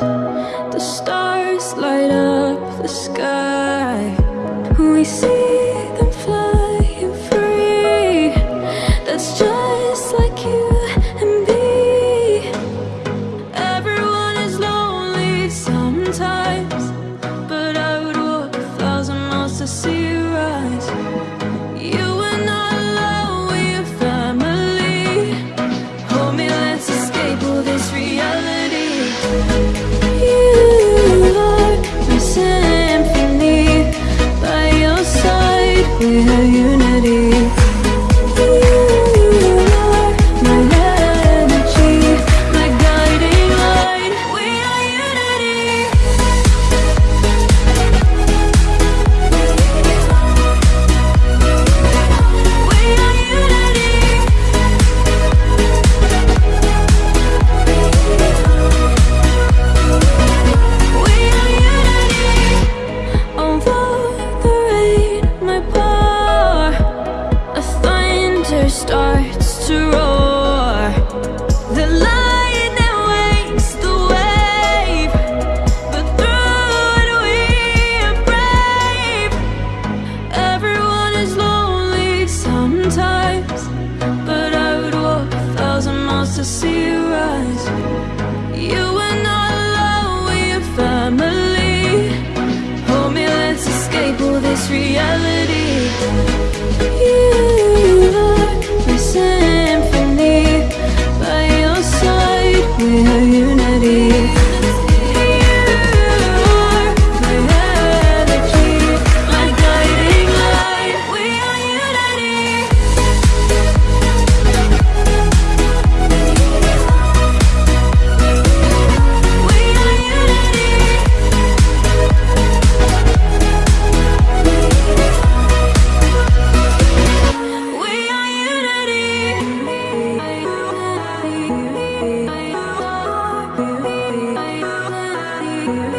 The stars light up the sky. We see them flying free. That's just like you and me. Everyone is lonely sometimes But I would walk a thousand miles to see you rise. You starts to roar. The lion that wakes the wave But through it we are brave. Everyone is lonely sometimes But I would walk a thousand miles to see you rise. You are not alone, we are family. Hold me, let's escape all this reality. you.